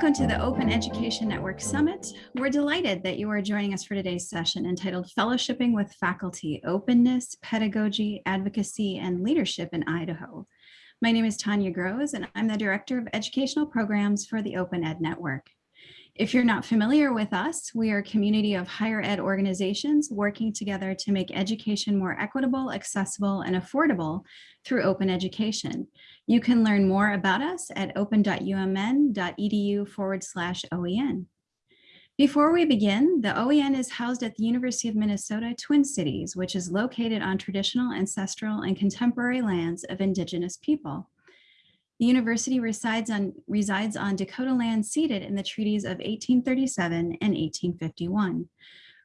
Welcome to the Open Education Network Summit. We're delighted that you are joining us for today's session entitled Fellowshipping with Faculty, Openness, Pedagogy, Advocacy, and Leadership in Idaho. My name is Tanya Groves, and I'm the Director of Educational Programs for the Open Ed Network. If you're not familiar with us, we are a community of higher ed organizations working together to make education more equitable, accessible, and affordable through open education. You can learn more about us at open.umn.edu forward slash OEN. Before we begin, the OEN is housed at the University of Minnesota Twin Cities, which is located on traditional, ancestral, and contemporary lands of Indigenous people. The university resides on, resides on Dakota land ceded in the treaties of 1837 and 1851.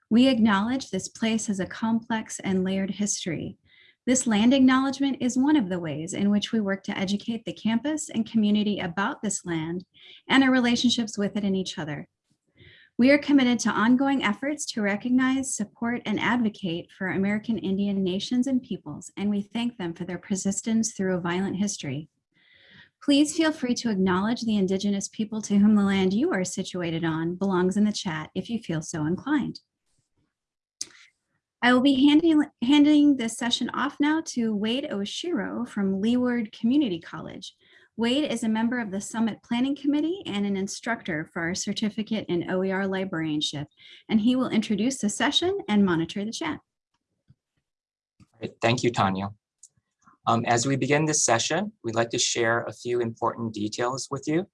We acknowledge this place has a complex and layered history. This land acknowledgement is one of the ways in which we work to educate the campus and community about this land and our relationships with it and each other. We are committed to ongoing efforts to recognize, support, and advocate for American Indian nations and peoples, and we thank them for their persistence through a violent history. Please feel free to acknowledge the Indigenous people to whom the land you are situated on belongs in the chat if you feel so inclined. I will be handing, handing this session off now to Wade Oshiro from Leeward Community College. Wade is a member of the Summit Planning Committee and an instructor for our certificate in OER librarianship, and he will introduce the session and monitor the chat. Thank you, Tanya. Um, as we begin this session, we'd like to share a few important details with you.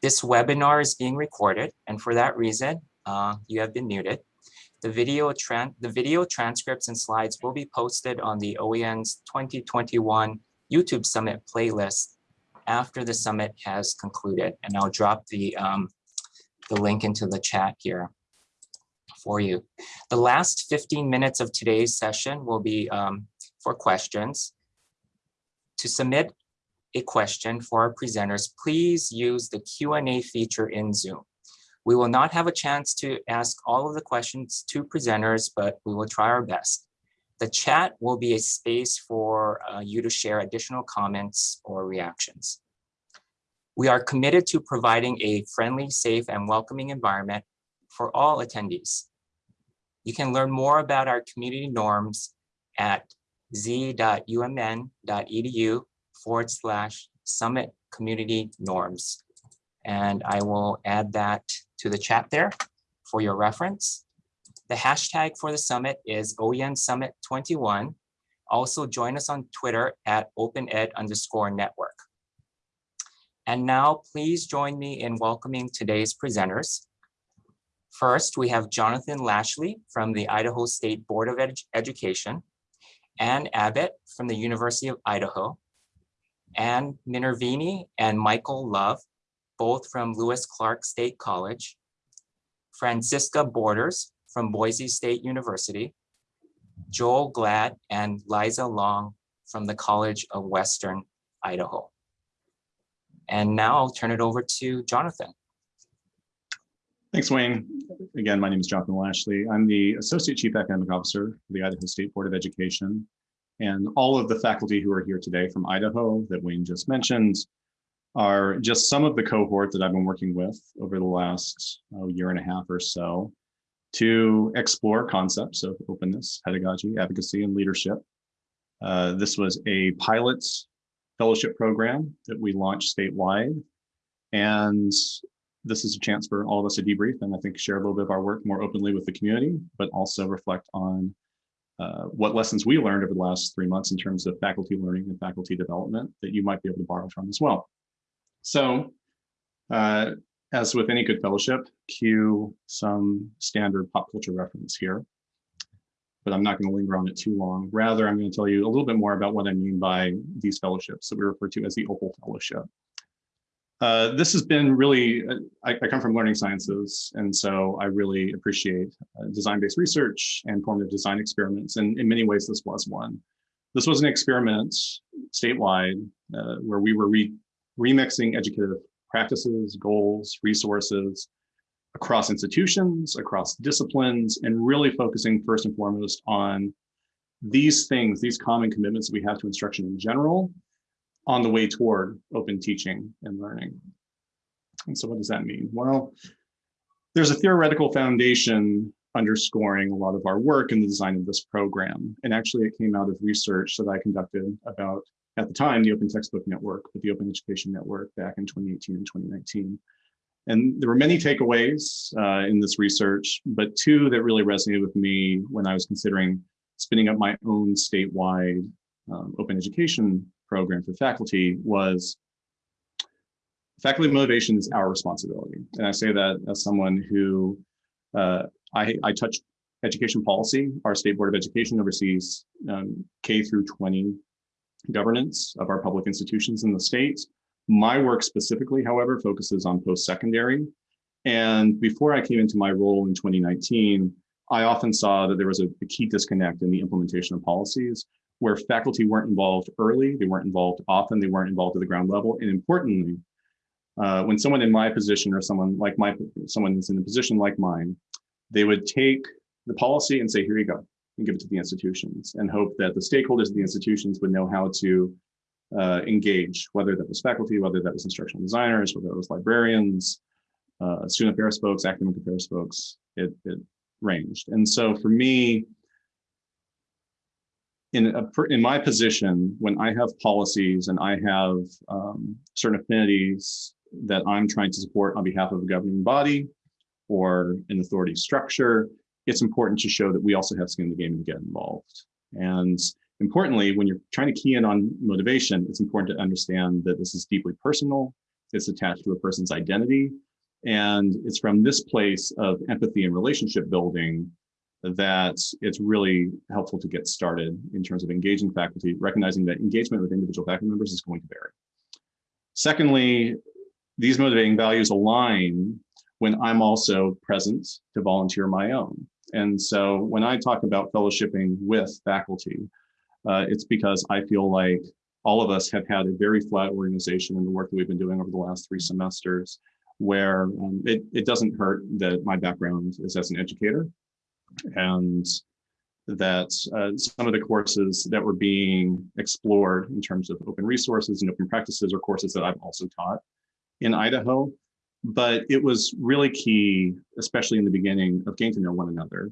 This webinar is being recorded, and for that reason, uh, you have been muted. The video, the video transcripts and slides will be posted on the OEN's 2021 YouTube Summit playlist after the summit has concluded. And I'll drop the, um, the link into the chat here for you. The last 15 minutes of today's session will be um, for questions. To submit a question for our presenters, please use the Q&A feature in Zoom. We will not have a chance to ask all of the questions to presenters, but we will try our best. The chat will be a space for uh, you to share additional comments or reactions. We are committed to providing a friendly, safe, and welcoming environment for all attendees. You can learn more about our community norms at z.umn.edu forward slash summit community norms. And I will add that to the chat there for your reference. The hashtag for the summit is OEN Summit 21. Also join us on Twitter at OpenEd underscore network. And now please join me in welcoming today's presenters. First, we have Jonathan Lashley from the Idaho State Board of Ed Education. Ann Abbott from the University of Idaho, Ann Minervini and Michael Love, both from Lewis Clark State College, Francisca Borders from Boise State University, Joel Glad and Liza Long from the College of Western Idaho. And now I'll turn it over to Jonathan. Thanks, Wayne. Again, my name is Jonathan Lashley. I'm the Associate Chief Academic Officer for the Idaho State Board of Education. And all of the faculty who are here today from Idaho that Wayne just mentioned are just some of the cohort that I've been working with over the last oh, year and a half or so to explore concepts of openness, pedagogy, advocacy, and leadership. Uh, this was a pilot fellowship program that we launched statewide. And this is a chance for all of us to debrief and I think share a little bit of our work more openly with the community, but also reflect on uh, what lessons we learned over the last three months in terms of faculty learning and faculty development that you might be able to borrow from as well. So uh, as with any good fellowship, cue some standard pop culture reference here, but I'm not going to linger on it too long. Rather, I'm going to tell you a little bit more about what I mean by these fellowships that we refer to as the Opal Fellowship. Uh, this has been really, uh, I, I, come from learning sciences, and so I really appreciate uh, design-based research and formative design experiments, and in many ways this was one. This was an experiment statewide uh, where we were re remixing educative practices, goals, resources across institutions, across disciplines, and really focusing first and foremost on these things, these common commitments that we have to instruction in general, on the way toward open teaching and learning. And so what does that mean? Well, there's a theoretical foundation underscoring a lot of our work in the design of this program. And actually it came out of research that I conducted about, at the time, the Open Textbook Network, but the Open Education Network back in 2018 and 2019. And there were many takeaways uh, in this research, but two that really resonated with me when I was considering spinning up my own statewide um, open education program for faculty was faculty motivation is our responsibility. And I say that as someone who uh, I, I touch education policy. Our State Board of Education oversees um, K through 20 governance of our public institutions in the state. My work specifically, however, focuses on post-secondary. And before I came into my role in 2019, I often saw that there was a, a key disconnect in the implementation of policies where faculty weren't involved early, they weren't involved often, they weren't involved at the ground level. And importantly, uh, when someone in my position or someone like my, someone who's in a position like mine, they would take the policy and say, here you go, and give it to the institutions and hope that the stakeholders of the institutions would know how to uh, engage, whether that was faculty, whether that was instructional designers, whether it was librarians, uh, student affairs folks, academic affairs folks, it, it ranged. And so for me, in, a, in my position, when I have policies and I have um, certain affinities that I'm trying to support on behalf of a governing body or an authority structure, it's important to show that we also have skin in the game and get involved. And importantly, when you're trying to key in on motivation, it's important to understand that this is deeply personal, it's attached to a person's identity, and it's from this place of empathy and relationship building that it's really helpful to get started in terms of engaging faculty, recognizing that engagement with individual faculty members is going to vary. Secondly, these motivating values align when I'm also present to volunteer my own. And so when I talk about fellowshipping with faculty, uh, it's because I feel like all of us have had a very flat organization in the work that we've been doing over the last three semesters, where um, it, it doesn't hurt that my background is as an educator and that uh, some of the courses that were being explored in terms of open resources and open practices are courses that I've also taught in Idaho. But it was really key, especially in the beginning, of getting to know one another.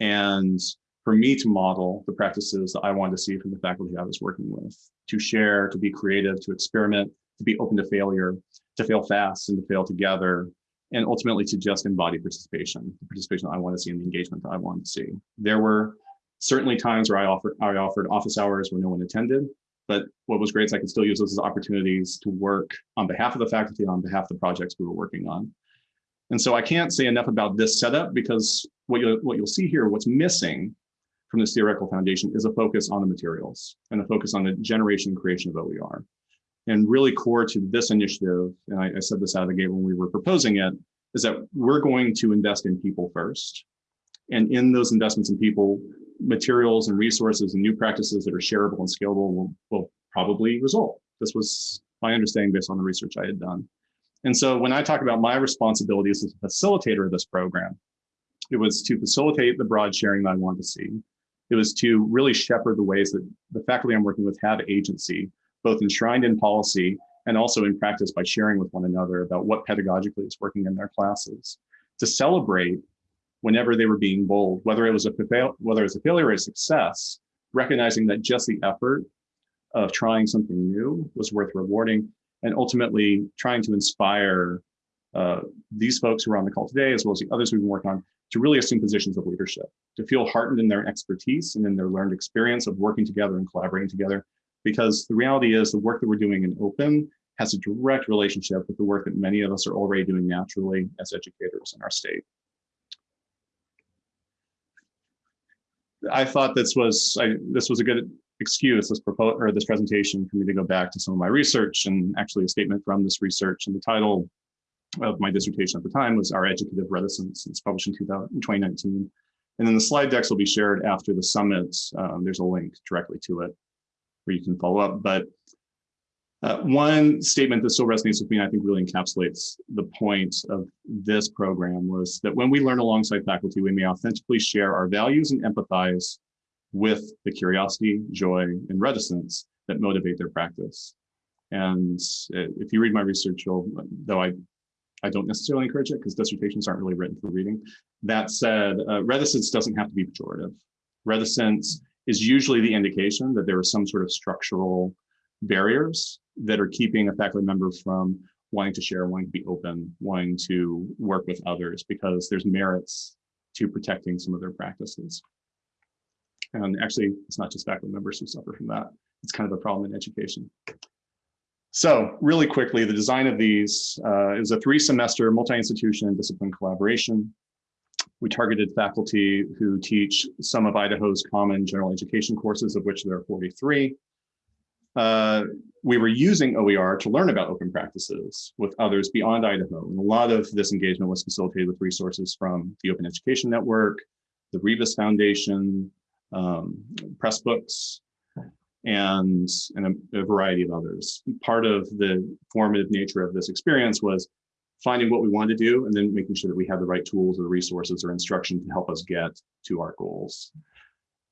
And for me to model the practices that I wanted to see from the faculty I was working with, to share, to be creative, to experiment, to be open to failure, to fail fast and to fail together, and ultimately to just embody participation, the participation I want to see and the engagement that I want to see. There were certainly times where I offered, I offered office hours where no one attended, but what was great is I could still use those as opportunities to work on behalf of the faculty on behalf of the projects we were working on. And so I can't say enough about this setup because what you'll, what you'll see here, what's missing from this theoretical foundation is a focus on the materials and a focus on the generation and creation of OER. And really core to this initiative, and I, I said this out of the gate when we were proposing it, is that we're going to invest in people first. And in those investments in people, materials and resources and new practices that are shareable and scalable will, will probably result. This was my understanding based on the research I had done. And so when I talk about my responsibilities as a facilitator of this program, it was to facilitate the broad sharing that I wanted to see. It was to really shepherd the ways that the faculty I'm working with have agency, both enshrined in policy and also in practice by sharing with one another about what pedagogically is working in their classes. To celebrate whenever they were being bold, whether it was a whether it was a failure or a success, recognizing that just the effort of trying something new was worth rewarding, and ultimately trying to inspire uh, these folks who are on the call today, as well as the others we've been working on, to really assume positions of leadership, to feel heartened in their expertise and in their learned experience of working together and collaborating together. Because the reality is the work that we're doing in open has a direct relationship with the work that many of us are already doing naturally as educators in our state. I thought this was I, this was a good excuse, this proposal or this presentation for me to go back to some of my research and actually a statement from this research. And the title of my dissertation at the time was Our Educative Reticence. It's published in 2019. And then the slide decks will be shared after the summit. Um, there's a link directly to it where you can follow up. But uh, one statement that still resonates with me, I think really encapsulates the point of this program was that when we learn alongside faculty, we may authentically share our values and empathize with the curiosity, joy, and reticence that motivate their practice. And uh, if you read my research, though I I don't necessarily encourage it because dissertations aren't really written for reading. That said, uh, reticence doesn't have to be pejorative. Reticence is usually the indication that there are some sort of structural barriers that are keeping a faculty member from wanting to share, wanting to be open, wanting to work with others because there's merits to protecting some of their practices. And actually, it's not just faculty members who suffer from that. It's kind of a problem in education. So really quickly, the design of these uh, is a three semester multi-institution and discipline collaboration. We targeted faculty who teach some of Idaho's common general education courses, of which there are 43. Uh, we were using OER to learn about open practices with others beyond Idaho. And a lot of this engagement was facilitated with resources from the Open Education Network, the Rebus Foundation, um, Pressbooks, and, and a, a variety of others. Part of the formative nature of this experience was finding what we wanted to do and then making sure that we had the right tools or resources or instruction to help us get to our goals.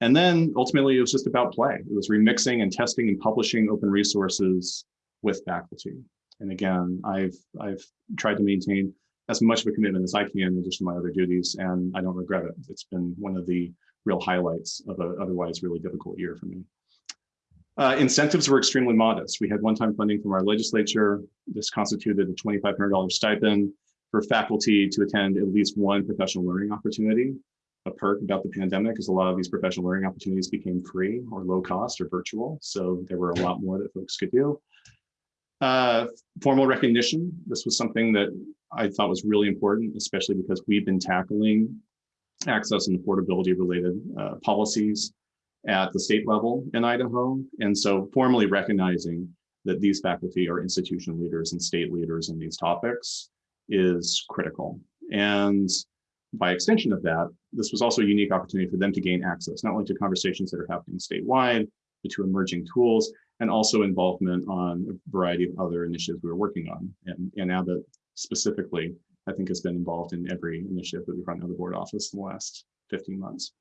And then ultimately it was just about play. It was remixing and testing and publishing open resources with faculty. And again, I've, I've tried to maintain as much of a commitment as I can in addition to my other duties, and I don't regret it. It's been one of the real highlights of an otherwise really difficult year for me. Uh, incentives were extremely modest. We had one-time funding from our legislature. This constituted a $2,500 stipend for faculty to attend at least one professional learning opportunity. A perk about the pandemic is a lot of these professional learning opportunities became free or low cost or virtual. So there were a lot more that folks could do. Uh, formal recognition. This was something that I thought was really important, especially because we've been tackling access and affordability related uh, policies at the state level in Idaho. And so formally recognizing that these faculty are institution leaders and state leaders in these topics is critical. And by extension of that, this was also a unique opportunity for them to gain access, not only to conversations that are happening statewide, but to emerging tools, and also involvement on a variety of other initiatives we were working on. And, and Abbott specifically, I think has been involved in every initiative that we've run out of the board office in the last 15 months.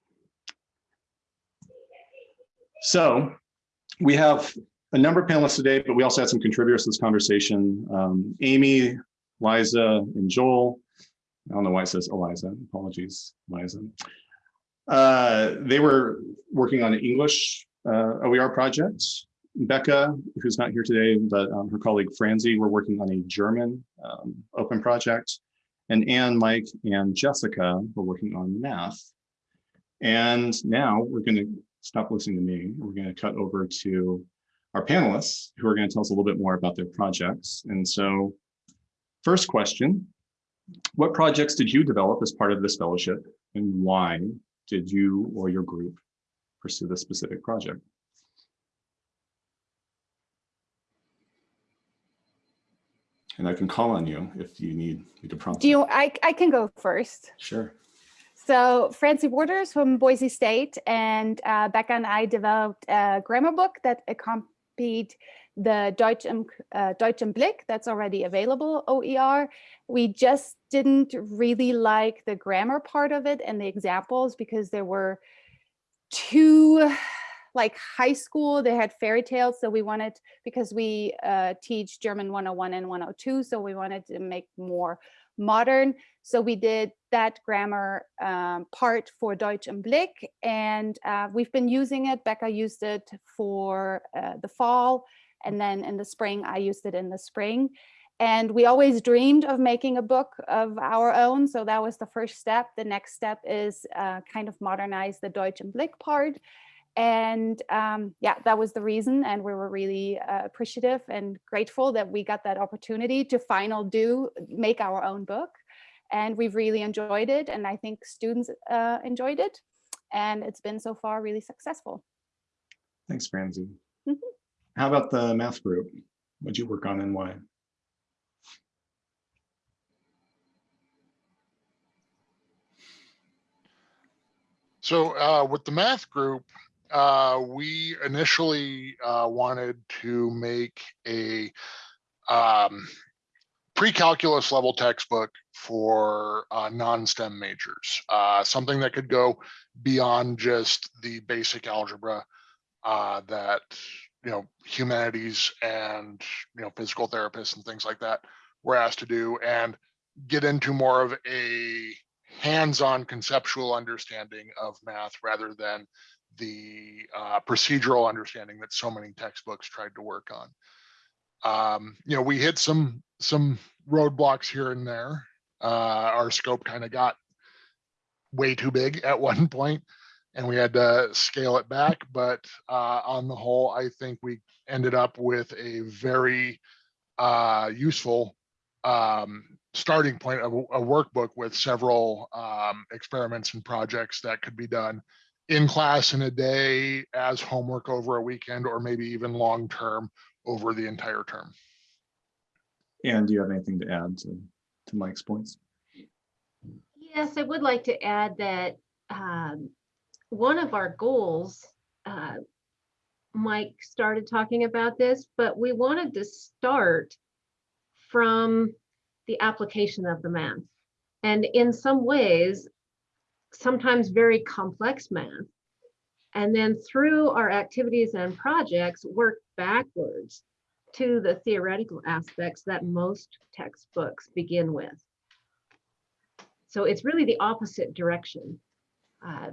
So we have a number of panelists today, but we also had some contributors to this conversation. Um, Amy, Liza, and Joel. I don't know why it says Eliza. Apologies, Liza. Uh, they were working on an English uh, OER project. Becca, who's not here today, but um, her colleague Franzi were working on a German um, open project. And Anne, Mike, and Jessica were working on math. And now we're going to stop listening to me. We're going to cut over to our panelists who are going to tell us a little bit more about their projects. And so first question, what projects did you develop as part of this fellowship and why did you or your group pursue this specific project? And I can call on you if you need me to prompt. Do you, I, I can go first. Sure. So Francie Waters from Boise State and uh, Becca and I developed a grammar book that accompanied the Deutsch im, uh, Deutsch im Blick that's already available OER. We just didn't really like the grammar part of it and the examples because there were too like high school, they had fairy tales. So we wanted, because we uh, teach German 101 and 102, so we wanted to make more modern. So we did that grammar um, part for Deutsch im Blick, and uh, we've been using it. Becca used it for uh, the fall, and then in the spring, I used it in the spring. And we always dreamed of making a book of our own. So that was the first step. The next step is uh, kind of modernize the Deutsch im Blick part. And um, yeah, that was the reason. And we were really uh, appreciative and grateful that we got that opportunity to final do, make our own book. And we've really enjoyed it. And I think students uh, enjoyed it. And it's been so far really successful. Thanks, Francie. Mhm. How about the math group? What'd you work on and why? So uh, with the math group, uh, we initially uh, wanted to make a um, pre-calculus level textbook for uh, non-STEM majors, uh, something that could go beyond just the basic algebra uh, that you know humanities and you know physical therapists and things like that were asked to do, and get into more of a hands-on conceptual understanding of math rather than the uh, procedural understanding that so many textbooks tried to work on. Um, you know, we hit some some roadblocks here and there. Uh, our scope kind of got way too big at one point, and we had to scale it back. But uh, on the whole, I think we ended up with a very uh, useful um, starting point of a workbook with several um, experiments and projects that could be done in class in a day as homework over a weekend, or maybe even long-term over the entire term. And do you have anything to add to, to Mike's points? Yes, I would like to add that um, one of our goals, uh, Mike started talking about this, but we wanted to start from the application of the math. And in some ways, sometimes very complex math. And then through our activities and projects, work backwards to the theoretical aspects that most textbooks begin with. So it's really the opposite direction. Uh,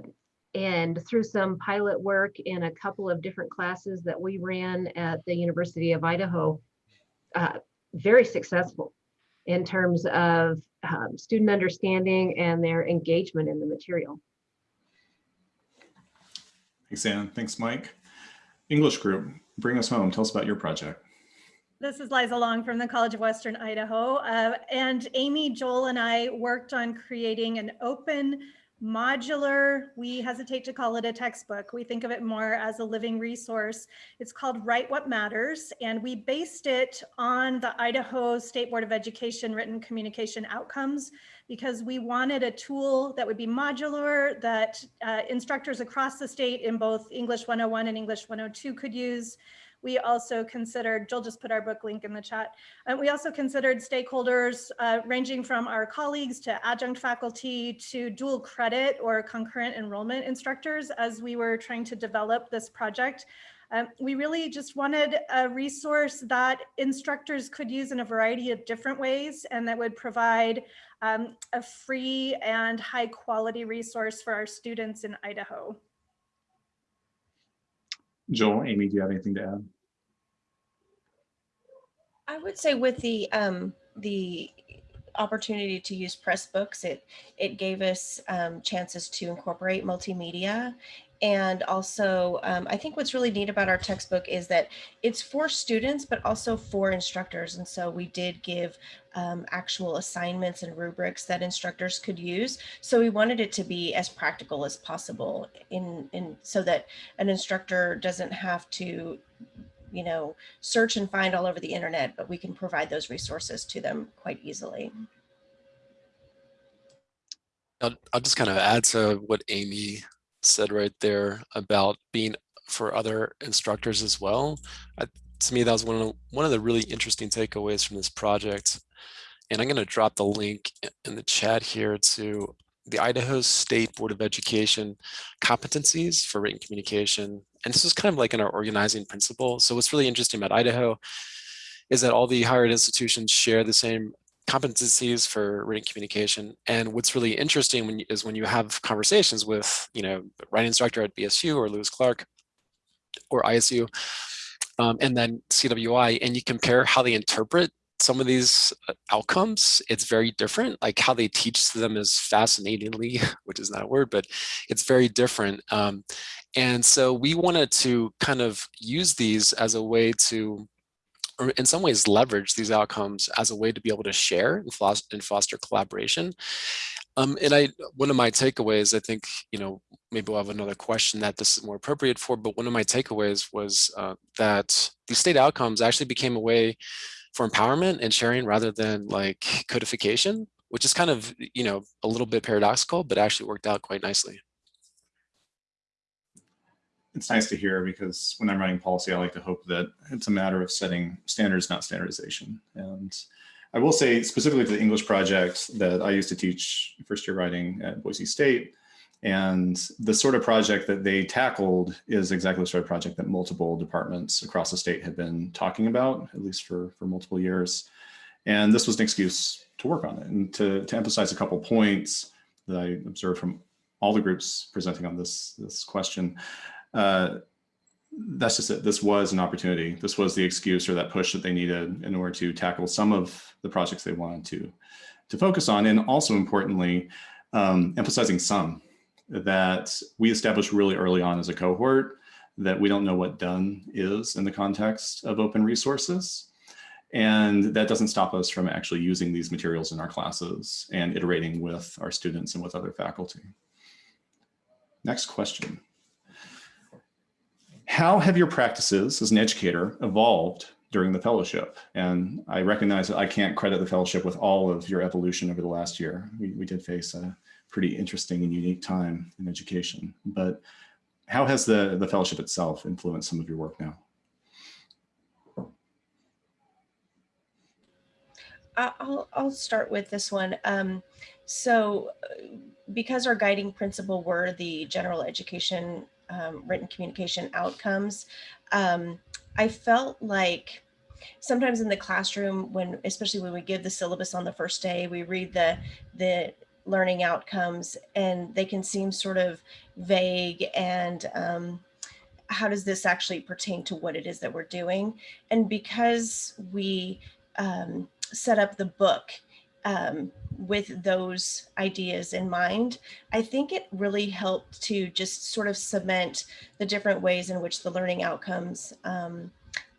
and through some pilot work in a couple of different classes that we ran at the University of Idaho, uh, very successful in terms of um, student understanding and their engagement in the material. Thanks, Ann. Thanks, Mike. English group, bring us home. Tell us about your project. This is Liza Long from the College of Western Idaho. Uh, and Amy, Joel, and I worked on creating an open modular, we hesitate to call it a textbook. We think of it more as a living resource. It's called Write What Matters. And we based it on the Idaho State Board of Education written communication outcomes because we wanted a tool that would be modular that uh, instructors across the state in both English 101 and English 102 could use. We also considered, Joel just put our book link in the chat. And we also considered stakeholders uh, ranging from our colleagues to adjunct faculty to dual credit or concurrent enrollment instructors as we were trying to develop this project. Um, we really just wanted a resource that instructors could use in a variety of different ways and that would provide um, a free and high quality resource for our students in Idaho. Joel, Amy, do you have anything to add? I would say with the um, the opportunity to use Pressbooks, it it gave us um, chances to incorporate multimedia. And also, um, I think what's really neat about our textbook is that it's for students, but also for instructors. And so we did give um, actual assignments and rubrics that instructors could use. So we wanted it to be as practical as possible in, in so that an instructor doesn't have to you know, search and find all over the internet, but we can provide those resources to them quite easily. I'll, I'll just kind of add to what Amy said right there about being for other instructors as well. I, to me, that was one of, one of the really interesting takeaways from this project. And I'm going to drop the link in the chat here to the Idaho State Board of Education competencies for written communication. And this is kind of like in our organizing principle. So what's really interesting about Idaho is that all the higher ed institutions share the same competencies for written communication. And what's really interesting when you, is when you have conversations with, you know, writing instructor at BSU or Lewis Clark or ISU, um, and then CWI, and you compare how they interpret some of these uh, outcomes, it's very different. Like how they teach them is fascinatingly, which is not a word, but it's very different. Um, and so we wanted to kind of use these as a way to or in some ways leverage these outcomes as a way to be able to share and foster, and foster collaboration. Um, and I, one of my takeaways, I think, you know, maybe we'll have another question that this is more appropriate for, but one of my takeaways was uh, that these state outcomes actually became a way for empowerment and sharing rather than like codification, which is kind of, you know, a little bit paradoxical, but actually worked out quite nicely it's nice to hear because when I'm writing policy, I like to hope that it's a matter of setting standards, not standardization. And I will say specifically to the English project that I used to teach first year writing at Boise State. And the sort of project that they tackled is exactly the sort of project that multiple departments across the state have been talking about, at least for, for multiple years. And this was an excuse to work on it and to, to emphasize a couple points that I observed from all the groups presenting on this, this question. Uh, that's just it. This was an opportunity. This was the excuse or that push that they needed in order to tackle some of the projects they wanted to, to focus on. And also importantly, um, emphasizing some that we established really early on as a cohort that we don't know what done is in the context of open resources. And that doesn't stop us from actually using these materials in our classes and iterating with our students and with other faculty. Next question. How have your practices as an educator evolved during the fellowship? And I recognize that I can't credit the fellowship with all of your evolution over the last year. We, we did face a pretty interesting and unique time in education, but how has the, the fellowship itself influenced some of your work now? I'll, I'll start with this one. Um, so uh, because our guiding principle were the general education um, written communication outcomes, um, I felt like sometimes in the classroom when, especially when we give the syllabus on the first day, we read the, the learning outcomes and they can seem sort of vague and um, how does this actually pertain to what it is that we're doing? And because we um, set up the book um, with those ideas in mind, I think it really helped to just sort of cement the different ways in which the learning outcomes um,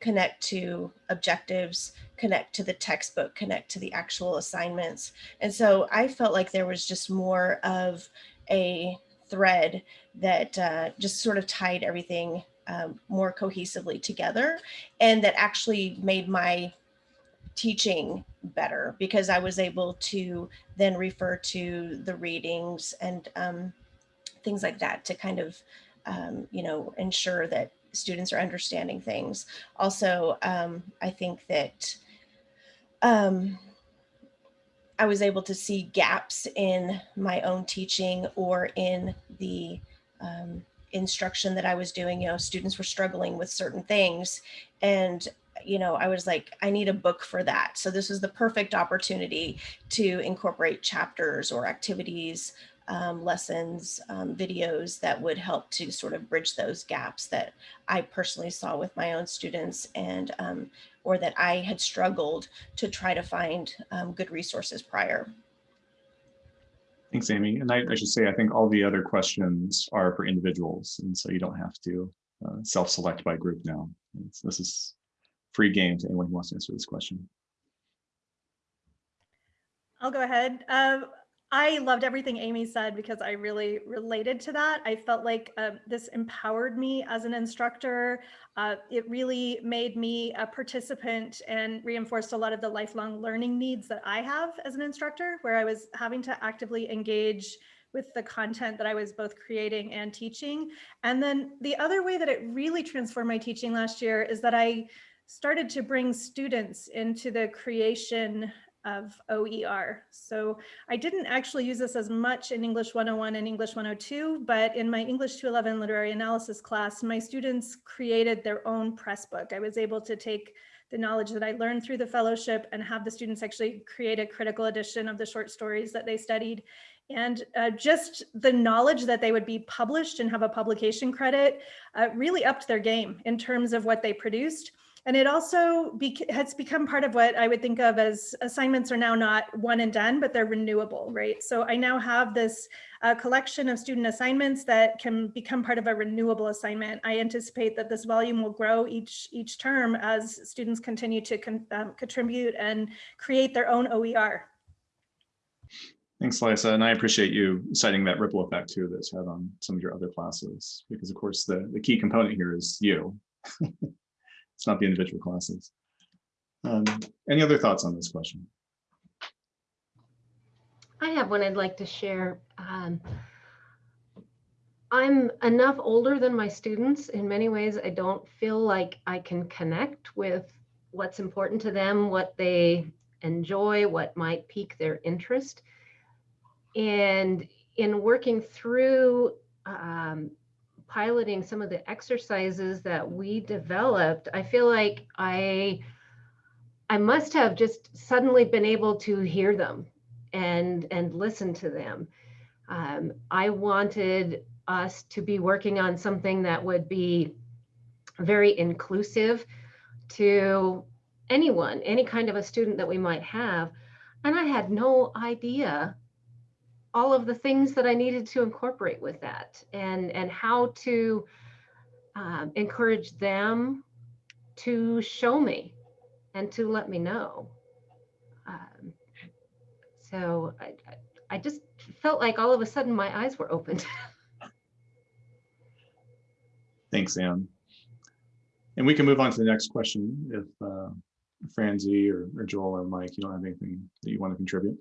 connect to objectives, connect to the textbook, connect to the actual assignments. And so I felt like there was just more of a thread that uh, just sort of tied everything um, more cohesively together and that actually made my teaching better because I was able to then refer to the readings and um, things like that to kind of, um, you know, ensure that students are understanding things. Also, um, I think that um, I was able to see gaps in my own teaching or in the um, instruction that I was doing. You know, students were struggling with certain things and you know, I was like, I need a book for that. So this was the perfect opportunity to incorporate chapters or activities, um, lessons, um, videos that would help to sort of bridge those gaps that I personally saw with my own students and um, or that I had struggled to try to find um, good resources prior. Thanks, Amy. And I, I, should say, I think all the other questions are for individuals. And so you don't have to uh, self-select by group now. It's, this is free game to anyone who wants to answer this question. I'll go ahead. Um, I loved everything Amy said because I really related to that. I felt like uh, this empowered me as an instructor. Uh, it really made me a participant and reinforced a lot of the lifelong learning needs that I have as an instructor, where I was having to actively engage with the content that I was both creating and teaching. And then the other way that it really transformed my teaching last year is that I started to bring students into the creation of OER. So I didn't actually use this as much in English 101 and English 102, but in my English 211 literary analysis class, my students created their own press book. I was able to take the knowledge that I learned through the fellowship and have the students actually create a critical edition of the short stories that they studied. And uh, just the knowledge that they would be published and have a publication credit uh, really upped their game in terms of what they produced. And it also be has become part of what I would think of as assignments are now not one and done, but they're renewable, right? So I now have this uh, collection of student assignments that can become part of a renewable assignment. I anticipate that this volume will grow each, each term as students continue to con um, contribute and create their own OER. Thanks, Liza. And I appreciate you citing that ripple effect too that's had on some of your other classes, because of course the, the key component here is you. It's not the individual classes. Um, any other thoughts on this question? I have one I'd like to share. Um, I'm enough older than my students. In many ways, I don't feel like I can connect with what's important to them, what they enjoy, what might pique their interest. And in working through um, piloting some of the exercises that we developed, I feel like I I must have just suddenly been able to hear them and and listen to them. Um, I wanted us to be working on something that would be very inclusive to anyone, any kind of a student that we might have. And I had no idea all of the things that I needed to incorporate with that and, and how to um, encourage them to show me and to let me know. Um, so I, I- just felt like all of a sudden my eyes were opened. Thanks, Anne. And we can move on to the next question if uh, Franzi or or Joel or Mike, you don't have anything that you want to contribute.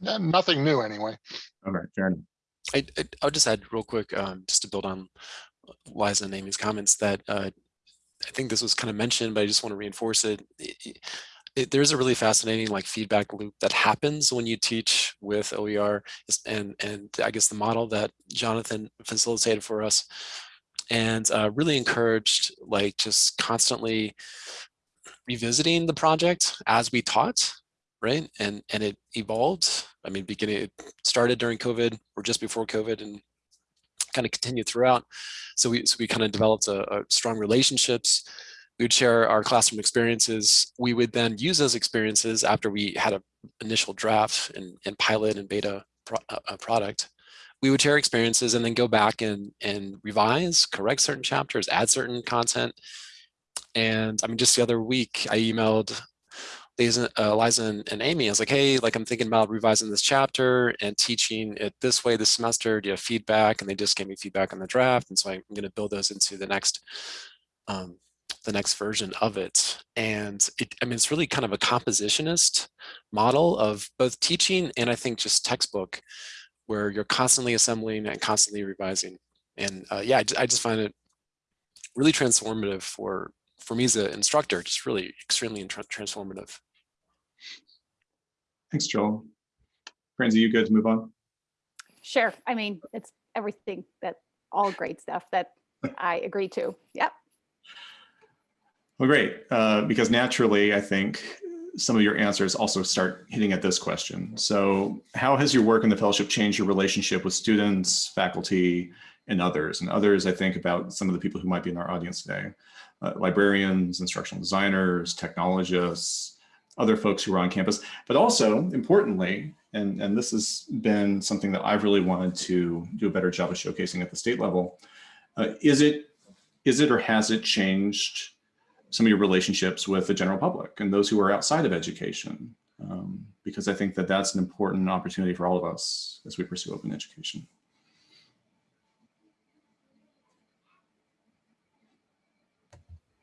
Yeah, Nothing new anyway. All right, fair enough. I, I, I'll just add real quick, um, just to build on Liza and Amy's comments that uh, I think this was kind of mentioned, but I just want to reinforce it. It- it- it- there's a really fascinating like feedback loop that happens when you teach with OER and, and I guess the model that Jonathan facilitated for us and uh, really encouraged like just constantly revisiting the project as we taught right and and it evolved i mean beginning it started during covid or just before covid and kind of continued throughout. So we so we kind of developed a, a strong relationships. We would share our classroom experiences. We would then use those experiences after we had a initial draft and, and pilot and beta pro, uh, uh, product. We would share experiences and then go back and and revise correct certain chapters add certain content. And i mean just the other week i emailed Liza, uh, Liza and, and Amy, I was like, hey, like I'm thinking about revising this chapter and teaching it this way this semester. Do you have feedback? And they just gave me feedback on the draft. And so I'm going to build those into the next, um, the next version of it. And it, I mean, it's really kind of a compositionist model of both teaching and I think just textbook where you're constantly assembling and constantly revising. And uh, yeah, I, I just find it really transformative for for me as an instructor, just really extremely transformative. Thanks, Joel. Franzi, you good to move on? Sure. I mean, it's everything that all great stuff that I agree to. Yep. Well, great, uh, because naturally, I think some of your answers also start hitting at this question. So how has your work in the fellowship changed your relationship with students, faculty, and others? And others, I think about some of the people who might be in our audience today, uh, librarians, instructional designers, technologists, other folks who are on campus, but also importantly, and, and this has been something that I've really wanted to do a better job of showcasing at the state level, uh, is it is it or has it changed some of your relationships with the general public and those who are outside of education? Um, because I think that that's an important opportunity for all of us as we pursue open education.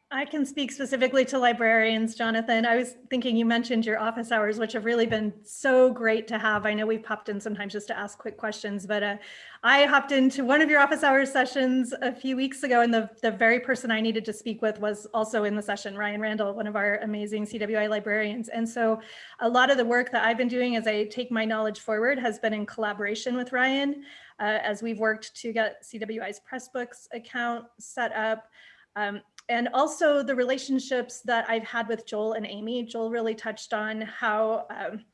I can speak specifically to librarians, Jonathan. I was thinking you mentioned your office hours, which have really been so great to have. I know we've popped in sometimes just to ask quick questions, but uh, I hopped into one of your office hours sessions a few weeks ago, and the, the very person I needed to speak with was also in the session, Ryan Randall, one of our amazing CWI librarians. And so a lot of the work that I've been doing as I take my knowledge forward has been in collaboration with Ryan, uh, as we've worked to get CWI's Pressbooks account set up. Um, and also the relationships that I've had with Joel and Amy. Joel really touched on how um,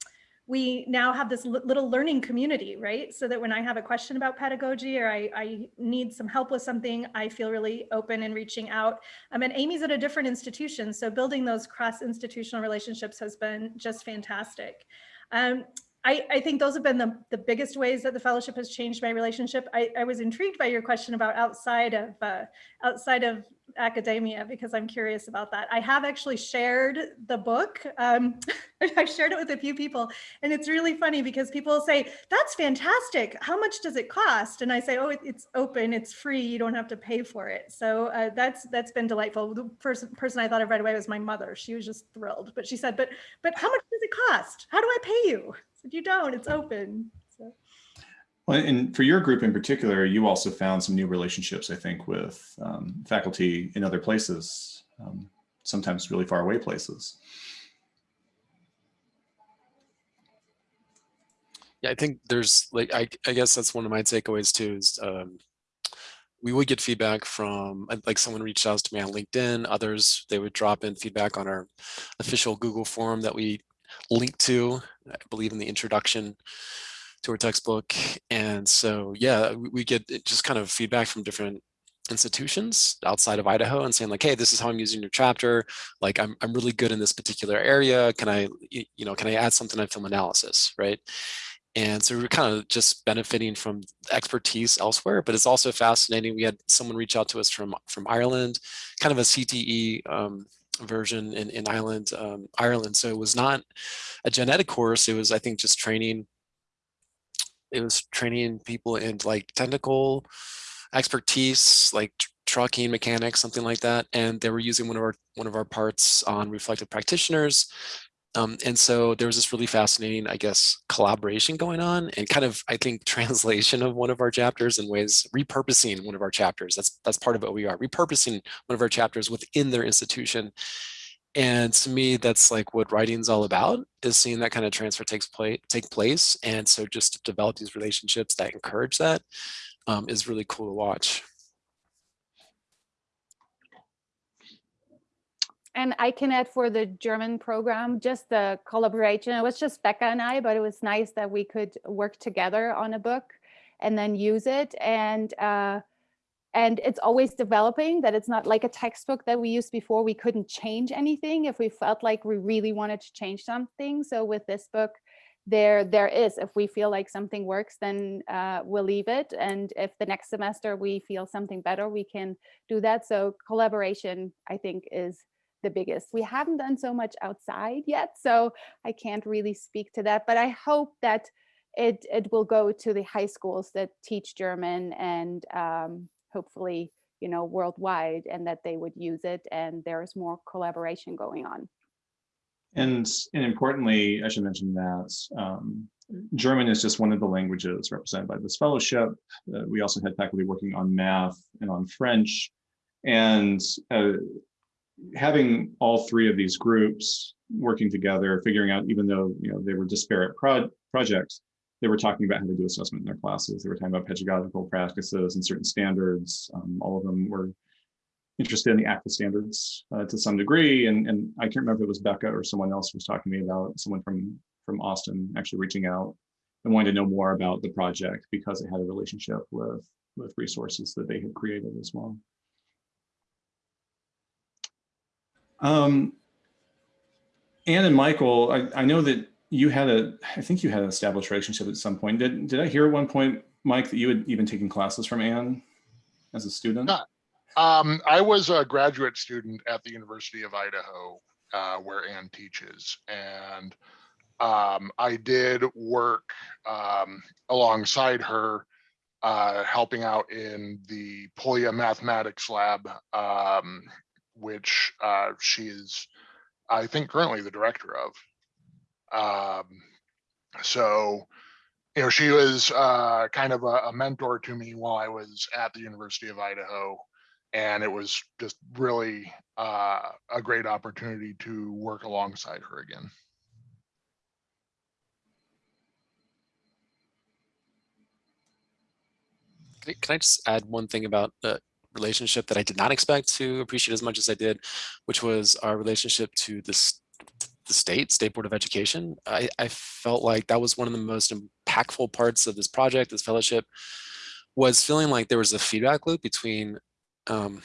we now have this little learning community, right? So that when I have a question about pedagogy or I, I need some help with something, I feel really open and reaching out. Um, and Amy's at a different institution, so building those cross-institutional relationships has been just fantastic. Um, I, I think those have been the, the biggest ways that the fellowship has changed my relationship. I, I was intrigued by your question about outside of uh, outside of academia because I'm curious about that. I have actually shared the book. Um, I've shared it with a few people and it's really funny because people say, that's fantastic. How much does it cost? And I say, oh, it, it's open, it's free. You don't have to pay for it. So uh, that's that's been delightful. The person, person I thought of right away was my mother. She was just thrilled, but she said, but, but how much does it cost? How do I pay you? I said, you don't, it's open. Well, and for your group in particular, you also found some new relationships, I think, with um, faculty in other places, um, sometimes really far away places. Yeah, I think there's like I, I guess that's one of my takeaways too is um, we would get feedback from uh, like someone reached out to me on LinkedIn, others they would drop in feedback on our official Google form that we link to, I believe in the introduction to our textbook. And so, yeah, we, we get just kind of feedback from different institutions outside of Idaho and saying like, hey, this is how I'm using your chapter. Like, I'm, I'm really good in this particular area. Can I, you know, can I add something on film analysis, right? And so we're kind of just benefiting from expertise elsewhere, but it's also fascinating. We had someone reach out to us from, from Ireland, kind of a CTE um, version in, in Ireland, um, Ireland. So it was not a genetic course. It was, I think, just training. It was training people in like technical expertise, like trucking mechanics, something like that. And they were using one of our one of our parts on reflective practitioners. Um, and so there was this really fascinating, I guess, collaboration going on and kind of, I think, translation of one of our chapters in ways, repurposing one of our chapters. That's that's part of what we are, repurposing one of our chapters within their institution. And to me, that's like what writing's all about, is seeing that kind of transfer takes place, take place. And so just to develop these relationships that encourage that um, is really cool to watch. And I can add for the German program, just the collaboration. It was just Becca and I, but it was nice that we could work together on a book and then use it. And uh, and it's always developing that it's not like a textbook that we used before. We couldn't change anything if we felt like we really wanted to change something. So with this book, there there is if we feel like something works then uh, we'll leave it and if the next semester we feel something better we can do that so collaboration i think is the biggest. We haven't done so much outside yet, so I can't really speak to that, but I hope that it, it will go to the high schools that teach German and um, hopefully, you know, worldwide and that they would use it and there's more collaboration going on. And, and importantly, I should mention that um, German is just one of the languages represented by this fellowship. Uh, we also had faculty working on math and on French. And uh, having all three of these groups working together, figuring out, even though you know they were disparate pro projects, they were talking about how to do assessment in their classes. They were talking about pedagogical practices and certain standards. Um, all of them were interested in the ACTFL standards uh, to some degree. And, and I can't remember if it was Becca or someone else who was talking to me about someone from, from Austin actually reaching out and wanting to know more about the project because it had a relationship with, with resources that they had created as well. Um, Ann and Michael, I, I know that you had a, I think you had an established relationship at some point. Did, did I hear at one point, Mike, that you had even taken classes from Ann as a student? Uh, um, I was a graduate student at the University of Idaho, uh, where Ann teaches. And um, I did work um, alongside her, uh, helping out in the Polya Mathematics Lab um, which uh, she is, I think, currently the director of. Um, so, you know, she was uh, kind of a, a, mentor to me while I was at the University of Idaho. And it was just really uh, a great opportunity to work alongside her again. Can I just add one thing about uh, relationship that I did not expect to appreciate as much as I did, which was our relationship to the, the state, State Board of Education. I, I felt like that was one of the most impactful parts of this project, this fellowship, was feeling like there was a feedback loop between um,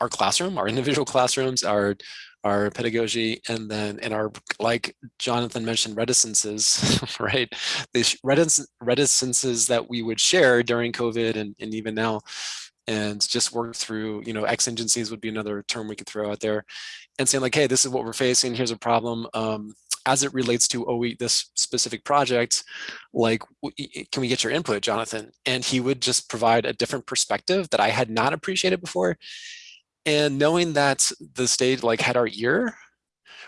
our classroom, our individual classrooms, our our pedagogy, and then in our, like Jonathan mentioned, reticences, right? These reticences that we would share during COVID and, and even now and just work through, you know, exigencies would be another term we could throw out there and saying like, hey, this is what we're facing. Here's a problem. Um, as it relates to oh, we, this specific project, like, can we get your input, Jonathan? And he would just provide a different perspective that I had not appreciated before. And knowing that the state like had our ear,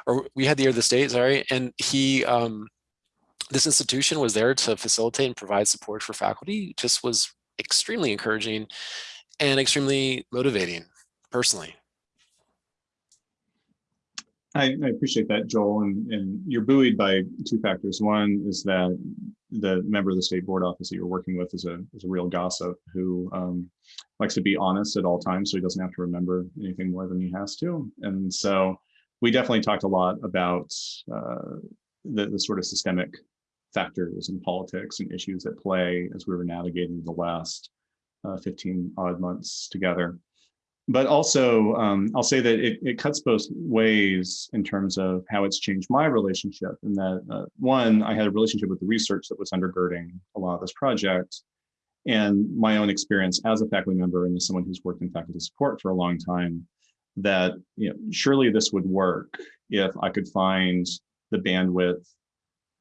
or we had the ear of the state, sorry, and he, um, this institution was there to facilitate and provide support for faculty, just was extremely encouraging and extremely motivating personally. I, I appreciate that, Joel, and, and you're buoyed by two factors. One is that the member of the state board office that you're working with is a, is a real gossip who um, likes to be honest at all times, so he doesn't have to remember anything more than he has to. And so we definitely talked a lot about uh, the, the sort of systemic factors in politics and issues at play as we were navigating the last 15 odd months together but also um, I'll say that it, it, cuts both ways in terms of how it's changed my relationship. And that uh, one, I had a relationship with the research that was undergirding a lot of this project, and my own experience as a faculty member and as someone who's worked in faculty support for a long time. That you know, surely this would work if I could find the bandwidth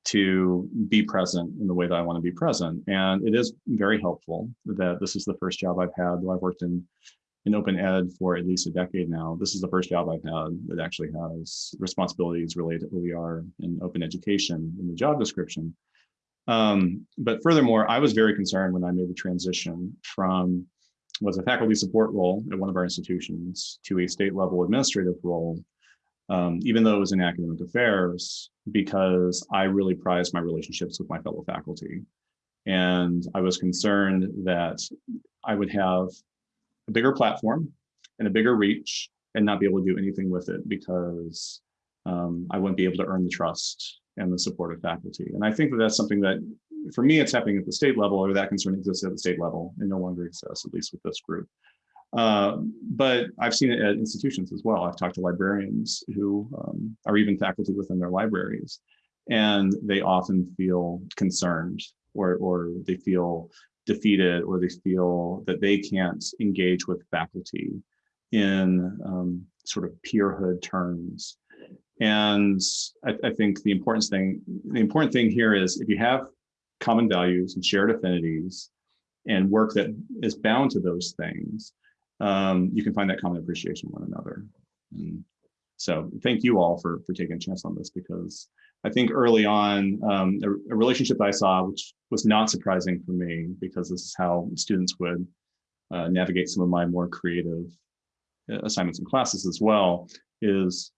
to be present in the way that I want to be present. And it is very helpful that this is the first job I've had, though I've worked in in open ed for at least a decade now. This is the first job I've had that actually has responsibilities related to OER and open education in the job description. Um, but furthermore, I was very concerned when I made the transition from was a faculty support role at one of our institutions to a state level administrative role, um, even though it was in academic affairs, because I really prized my relationships with my fellow faculty. And I was concerned that I would have a bigger platform and a bigger reach and not be able to do anything with it because um, I wouldn't be able to earn the trust and the support of faculty. And I think that that's something that, for me, it's happening at the state level, or that concern exists at the state level and no longer exists, at least with this group. Uh, but I've seen it at institutions as well. I've talked to librarians who um, are even faculty within their libraries, and they often feel concerned or, or they feel defeated or they feel that they can't engage with faculty in um, sort of peerhood terms. And I, I, think the important thing, the important thing here is if you have common values and shared affinities and work that is bound to those things, um, you can find that common appreciation one another. And so thank you all for, for taking a chance on this because I think early on, um, a, a, relationship I saw, which was not surprising for me because this is how students would uh, navigate some of my more creative uh, assignments and classes as well, is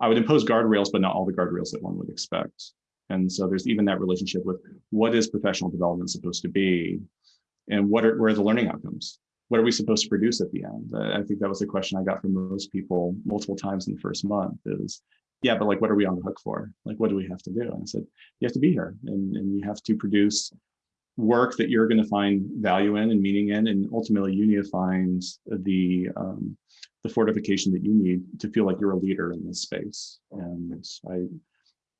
I would impose guardrails, but not all the guardrails that one would expect. And so there's even that relationship with what is professional development supposed to be and what are, where are the learning outcomes? What are we supposed to produce at the end? I think that was a question I got from most people multiple times in the first month is, yeah, but like, what are we on the hook for? Like, what do we have to do? And I said, you have to be here and, and you have to produce work that you're going to find value in and meaning in, and ultimately you need to find the um, the fortification that you need to feel like you're a leader in this space. And I,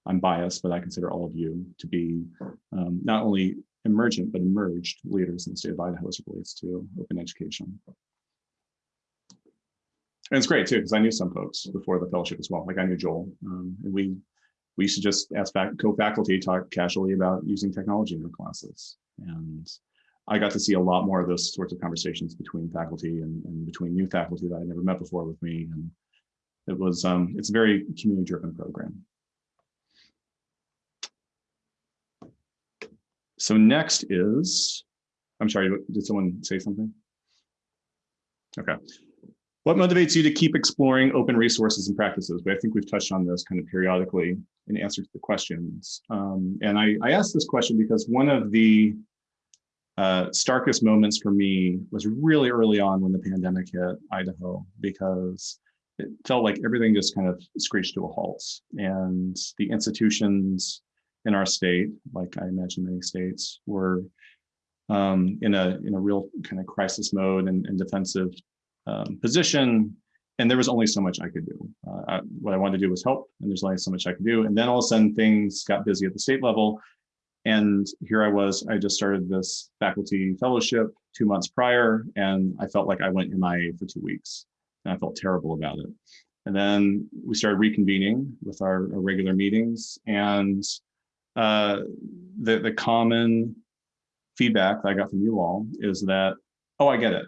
I'm biased, but I consider all of you to be um, not only emergent but emerged leaders in the state of Idaho as it relates to open education. And it's great too, because I knew some folks before the fellowship as well. Like I knew Joel, um, and we we used to just ask co-faculty talk casually about using technology in their classes. And I got to see a lot more of those sorts of conversations between faculty and, and between new faculty that I never met before with me. And it was, um, it's a very community driven program. So next is, I'm sorry, did someone say something? Okay. What motivates you to keep exploring open resources and practices? But I think we've touched on this kind of periodically in answer to the questions. Um, and I, I asked this question because one of the uh, starkest moments for me was really early on when the pandemic hit Idaho, because it felt like everything just kind of screeched to a halt. And the institutions in our state, like I imagine many states, were um, in a in a real kind of crisis mode and, and defensive um, position, and there was only so much I could do. Uh, I, what I wanted to do was help, and there's only so much I could do. And then all of a sudden, things got busy at the state level, and here I was. I just started this faculty fellowship two months prior, and I felt like I went MIA for two weeks, and I felt terrible about it. And then we started reconvening with our, our regular meetings, and uh, the the common feedback that I got from you all is that, oh, I get it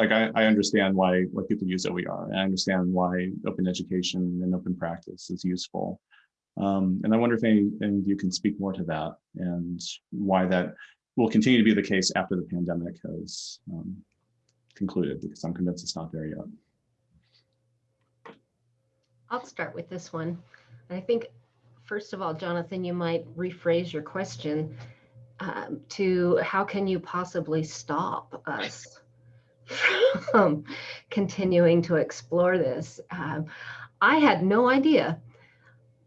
like I, I understand why why people use OER. I understand why open education and open practice is useful. Um, and I wonder if any, any of you can speak more to that and why that will continue to be the case after the pandemic has um, concluded, because I'm convinced it's not there yet. I'll start with this one. I think, first of all, Jonathan, you might rephrase your question um, to how can you possibly stop us from continuing to explore this? Um, I had no idea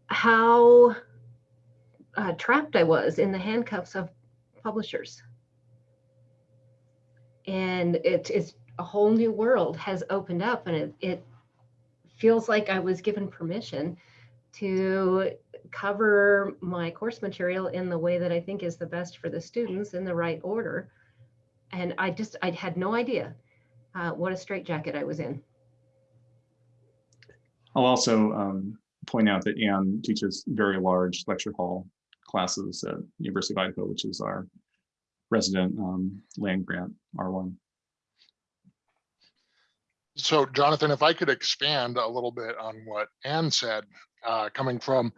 how uh, trapped I was in the handcuffs of publishers. And it is a whole new world has opened up and it, it feels like I was given permission to cover my course material in the way that I think is the best for the students in the right order. And I just, I had no idea uh, what a straitjacket I was in. I'll also um, point out that Ann teaches very large lecture hall classes at University of Idaho, which is our resident um, land grant R1. So Jonathan, if I could expand a little bit on what Ann said, uh, coming from,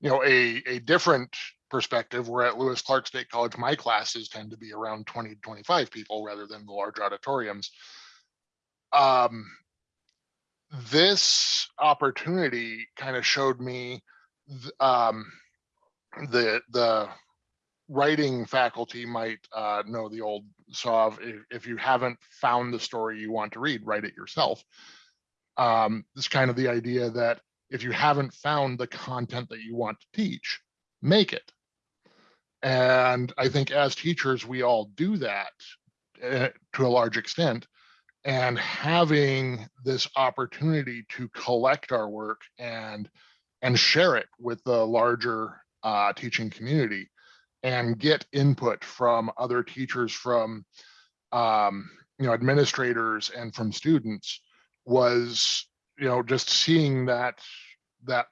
you know, a, a different perspective, where at Lewis Clark State College, my classes tend to be around 20 to 25 people rather than the large auditoriums. Um, this opportunity kind of showed me th- um, the the writing faculty might uh, know the old saw of if, if you haven't found the story you want to read, write it yourself. Um, this kind of the idea that if you haven't found the content that you want to teach, make it. And I think as teachers, we all do that uh, to a large extent. And having this opportunity to collect our work and and share it with the larger uh, teaching community and get input from other teachers, from um, you know administrators, and from students was you know just seeing that that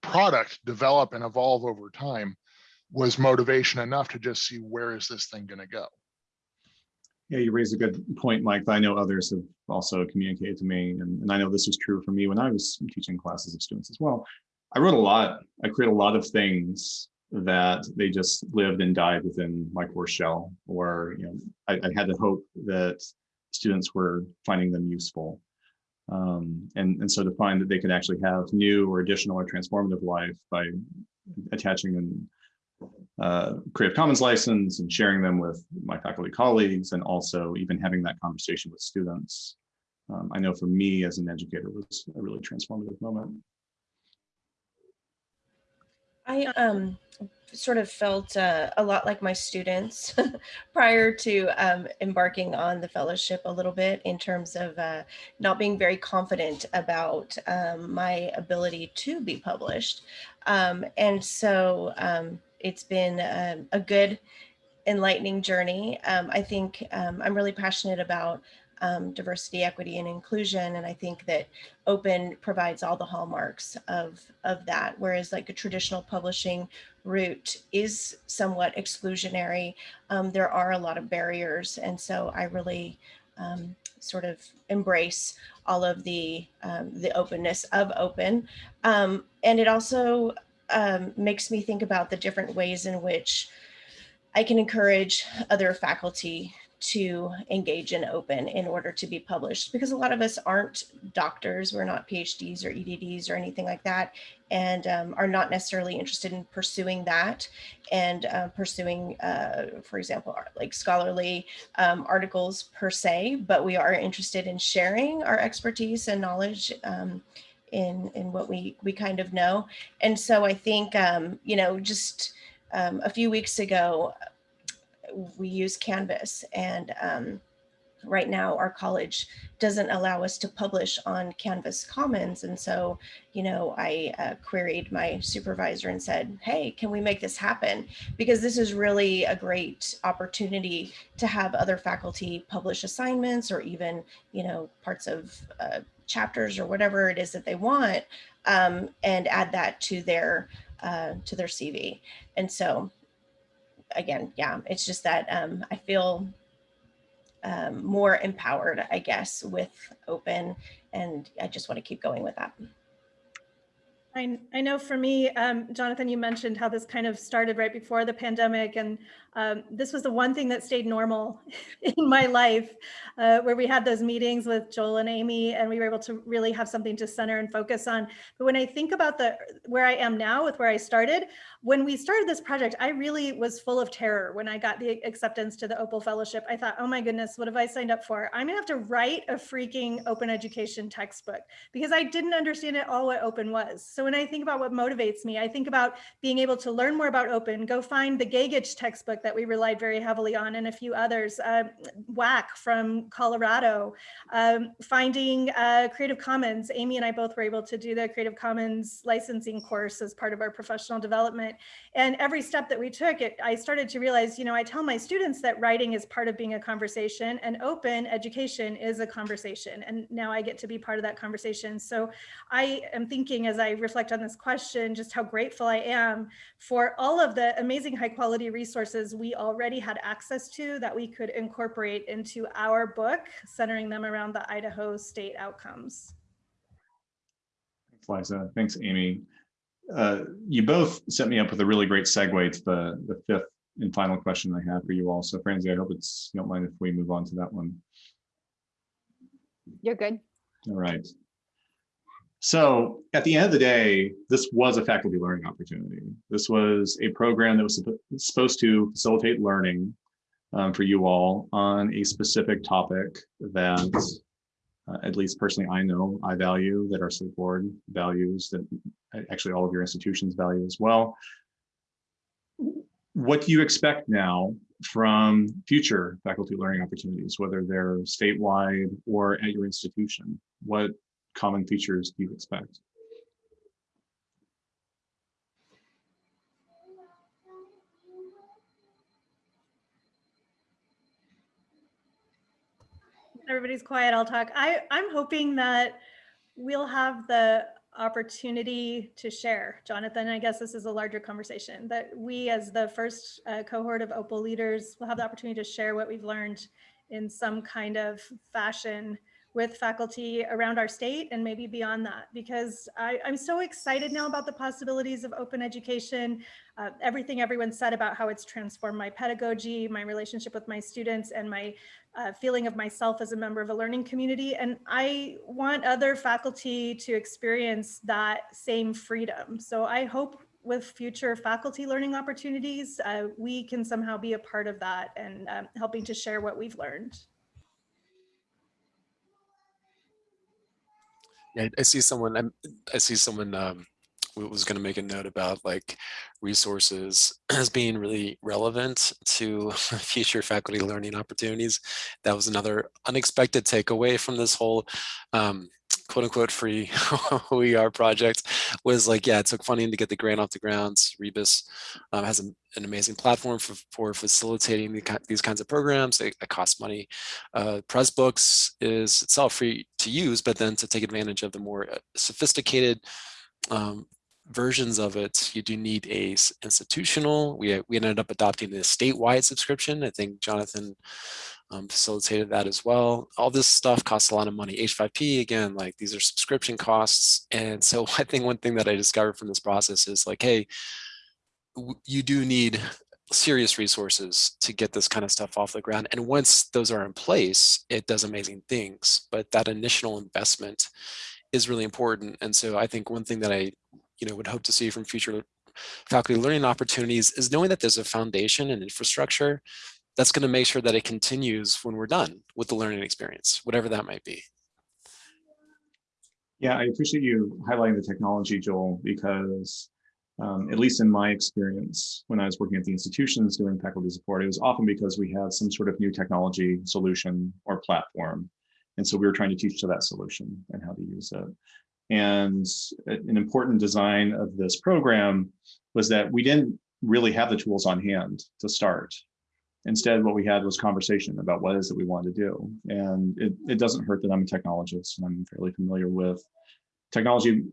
product develop and evolve over time was motivation enough to just see where is this thing going to go. Yeah, you raise a good point, Mike. I know others have also communicated to me, and, and I know this was true for me when I was teaching classes of students as well. I wrote a lot. I created a lot of things that they just lived and died within my course shell, or you know, I, I had to hope that students were finding them useful. Um, and, and so to find that they could actually have new or additional or transformative life by attaching an uh, Creative Commons license and sharing them with my faculty colleagues and also even having that conversation with students. Um, I know for me as an educator was a really transformative moment. I um sort of felt uh, a lot like my students prior to um, embarking on the fellowship a little bit in terms of uh, not being very confident about um, my ability to be published. Um, and so um, it's been um, a good enlightening journey. Um, I think I'm really passionate about um, diversity, equity, and inclusion. And I think that open provides all the hallmarks of, of that, whereas like a traditional publishing route is somewhat exclusionary. Um, there are a lot of barriers. And so I really um, sort of embrace all of the, um, the openness of open. Um, and it also um, makes me think about the different ways in which I can encourage other faculty to engage in open in order to be published because a lot of us aren't doctors we're not phds or edds or anything like that and um, are not necessarily interested in pursuing that and uh, pursuing uh, for example like scholarly um, articles per se but we are interested in sharing our expertise and knowledge um, in in what we we kind of know. And so i think um, you know just um, a few weeks ago we use Canvas and um, right now our college doesn't allow us to publish on Canvas Commons. And so, you know, I uh, queried my supervisor and said, hey, can we make this happen? Because this is really a great opportunity to have other faculty publish assignments or even, you know, parts of uh, chapters or whatever it is that they want um, and add that to their uh, to their CV. And so again, yeah, it's just that um, I feel um, more empowered, I guess, with open, and I just want to keep going with that. I, I know for me, um, Jonathan, you mentioned how this kind of started right before the pandemic. And um, this was the one thing that stayed normal in my life, uh, where we had those meetings with Joel and Amy, and we were able to really have something to center and focus on. But when I think about the where I am now with where I started, when we started this project, I really was full of terror when I got the acceptance to the Opal Fellowship. I thought, oh my goodness, what have I signed up for? I'm gonna have to write a freaking open education textbook because I didn't understand at all what open was. So when I think about what motivates me, I think about being able to learn more about open, go find the Gagich textbook that we relied very heavily on and a few others, uh, WAC from Colorado, um, finding uh, Creative Commons. Amy and I both were able to do the Creative Commons licensing course as part of our professional development. And every step that we took, it, I started to realize, you know, I tell my students that writing is part of being a conversation and open education is a conversation. And now I get to be part of that conversation. So I am thinking as I reflect on this question, just how grateful I am for all of the amazing high quality resources we already had access to that we could incorporate into our book, centering them around the Idaho state outcomes. Thanks, Liza. Thanks, Amy. Uh, you both set me up with a really great segue to the, the fifth and final question I have for you all. So Franzi, I hope it's, you don't mind if we move on to that one. You're good. All right. So at the end of the day, this was a faculty learning opportunity. This was a program that was supposed to facilitate learning um, for you all on a specific topic that uh, at least personally I know I value, that our state board values, that actually all of your institutions value as well. What do you expect now from future faculty learning opportunities, whether they're statewide or at your institution? What common features do you expect? Everybody's quiet, I'll talk. I, I'm hoping that we'll have the opportunity to share. Jonathan, I guess this is a larger conversation that we as the first uh, cohort of OPAL leaders will have the opportunity to share what we've learned in some kind of fashion with faculty around our state and maybe beyond that because I, am so excited now about the possibilities of open education. Uh, everything everyone said about how it's transformed my pedagogy, my relationship with my students and my uh, feeling of myself as a member of a learning community. And I want other faculty to experience that same freedom. So I hope with future faculty learning opportunities, uh, we can somehow be a part of that and um, helping to share what we've learned. Yeah, I see someone. I'm, I see someone um, was going to make a note about like resources as being really relevant to future faculty learning opportunities. That was another unexpected takeaway from this whole um, quote unquote free OER project was like, yeah, it took funding to get the grant off the ground. Rebus um, has a, an amazing platform for, for facilitating the, these kinds of programs. It, it costs money. Uh, Pressbooks is itself free to use, but then to take advantage of the more uh, sophisticated um, versions of it, you do need a institutional. We, we ended up adopting a statewide subscription. I think Jonathan um, facilitated that as well. All this stuff costs a lot of money. H5P, again, like these are subscription costs. And so I think one thing that I discovered from this process is like, hey, you do need serious resources to get this kind of stuff off the ground. And once those are in place, it does amazing things. But that initial investment is really important. And so I think one thing that I you know, would hope to see from future faculty learning opportunities is knowing that there's a foundation and infrastructure that's going to make sure that it continues when we're done with the learning experience, whatever that might be. Yeah, I appreciate you highlighting the technology, Joel, because um, at least in my experience, when I was working at the institutions doing faculty support, it was often because we had some sort of new technology solution or platform. And so we were trying to teach to that solution and how to use it. And an important design of this program was that we didn't really have the tools on hand to start. Instead, what we had was conversation about what is it we want to do. And it, it doesn't hurt that I'm a technologist and I'm fairly familiar with technology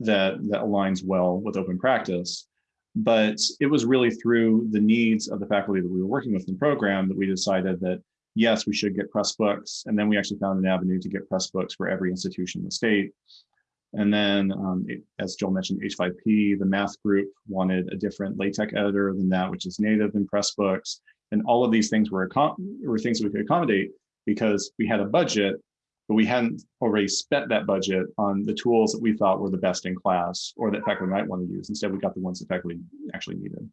that, that aligns well with open practice. But it was really through the needs of the faculty that we were working with in the program that we decided that, yes, we should get Pressbooks. And then we actually found an avenue to get Pressbooks for every institution in the state. And then, um, it- as Joel mentioned, H5P, the math group wanted a different LaTeX editor than that, which is native in Pressbooks. And all of these things were, were things we could accommodate because we had a budget, but we hadn't already spent that budget on the tools that we thought were the best in class or that faculty might want to use. Instead, we got the ones that faculty actually needed.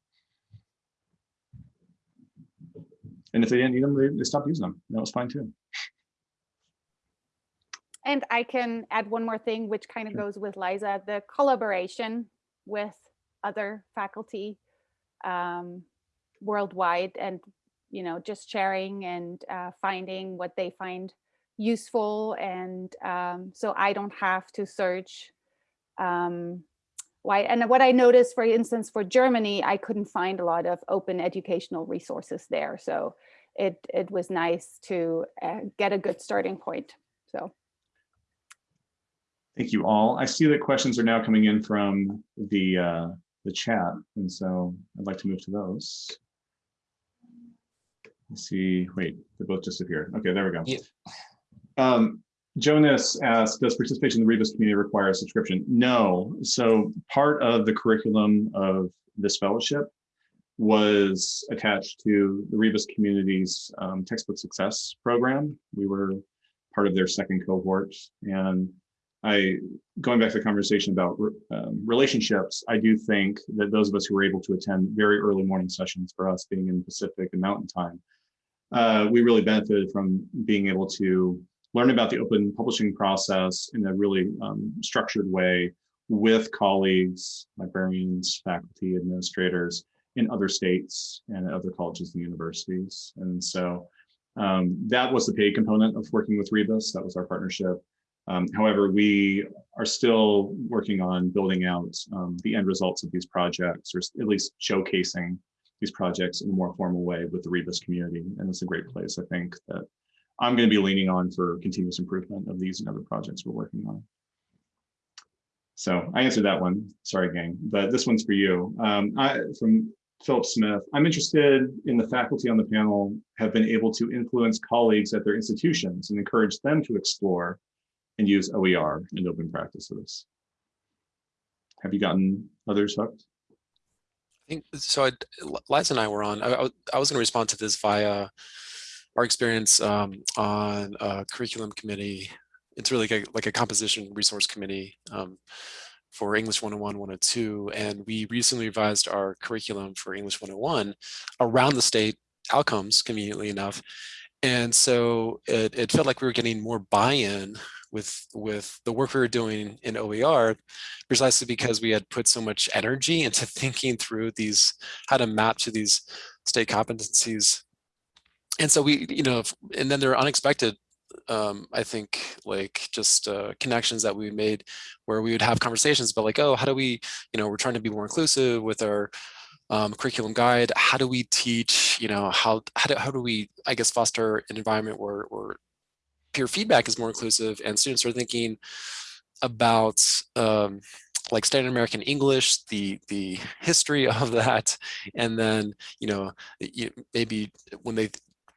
And if they didn't need them, they, they stopped using them. That was fine too. And I can add one more thing, which kind of Sure. goes with Liza, the collaboration with other faculty um, worldwide and, you know, just sharing and uh, finding what they find useful. And um, so I don't have to search um, why. And what I noticed, for instance, for Germany, I couldn't find a lot of open educational resources there. So it, it was nice to uh, get a good starting point. So. Thank you all. I see that questions are now coming in from the, uh, the chat. And so I'd like to move to those. Let's see, wait, they both disappeared. Okay, there we go. Yeah. Um, Jonas asked, does participation in the Rebus community require a subscription? No. So part of the curriculum of this fellowship was attached to the Rebus community's um, textbook success program. We were part of their second cohort. And I, going back to the conversation about um, relationships, I do think that those of us who were able to attend very early morning sessions for us being in Pacific and Mountain Time, uh, we really benefited from being able to learn about the open publishing process in a really um, structured way with colleagues, librarians, faculty, administrators in other states and other colleges and universities. And so um, that was the paid component of working with Rebus. That was our partnership. Um, however, we are still working on building out um, the end results of these projects, or at least showcasing these projects in a more formal way with the Rebus community. And it's a great place, I think, that I'm going to be leaning on for continuous improvement of these and other projects we're working on. So I answered that one. Sorry, gang, but this one's for you. Um, I, from Philip Smith, I'm interested in the faculty on the panel have been able to influence colleagues at their institutions and encourage them to explore and use OER and open practices. Have you gotten others hooked? I think so. I, Liza and I were on. I, I was going to respond to this via our experience um, on a curriculum committee. It's really like a, like a composition resource committee um, for English 101, 102. And we recently revised our curriculum for English 101 around the state outcomes, conveniently enough. And so it, it felt like we were getting more buy-in with with the work we were doing in OER, precisely because we had put so much energy into thinking through these, how to map to these state competencies. And so we, you know, and then there are unexpected, um, I think, like just uh, connections that we made where we would have conversations about like, oh, how do we, you know, we're trying to be more inclusive with our um, curriculum guide. How do we teach, you know, how, how do, how do we, I guess, foster an environment where, where peer feedback is more inclusive and students are thinking about um, like standard American English, the the history of that, and then you know maybe when they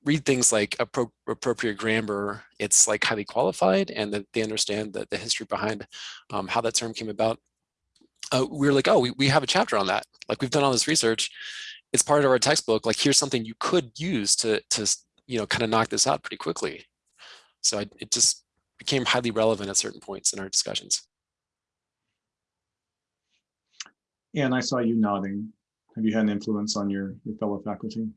read things like appro appropriate grammar, it's like highly qualified, and that they understand the, the history behind um, how that term came about. Uh, we were like, oh, we, we have a chapter on that. Like we've done all this research. It's part of our textbook. Like here's something you could use to to you know kind of knock this out pretty quickly. So I, it just became highly relevant at certain points in our discussions. And I saw you nodding. Have you had an influence on your, your fellow faculty?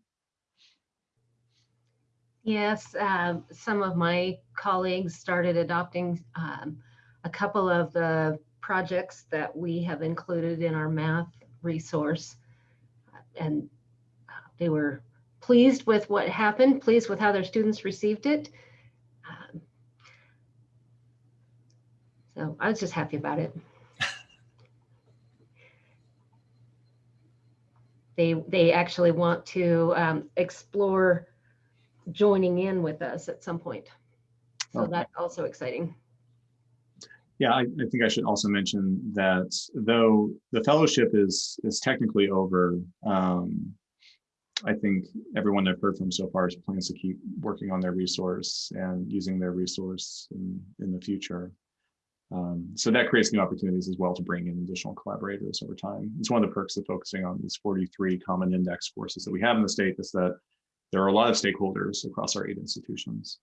Yes, uh, some of my colleagues started adopting um, a couple of the projects that we have included in our math resource. And uh, they were pleased with what happened, pleased with how their students received it. Um, so I was just happy about it. they they actually want to um, explore joining in with us at some point. So Okay. that's also exciting. Yeah, I, I think I should also mention that though the fellowship is is technically over, um, I think everyone I've heard from so far is plans to keep working on their resource and using their resource in, in the future. Um, so that creates new opportunities as well to bring in additional collaborators over time. It's one of the perks of focusing on these 43 common index courses that we have in the state is that there are a lot of stakeholders across our eight institutions.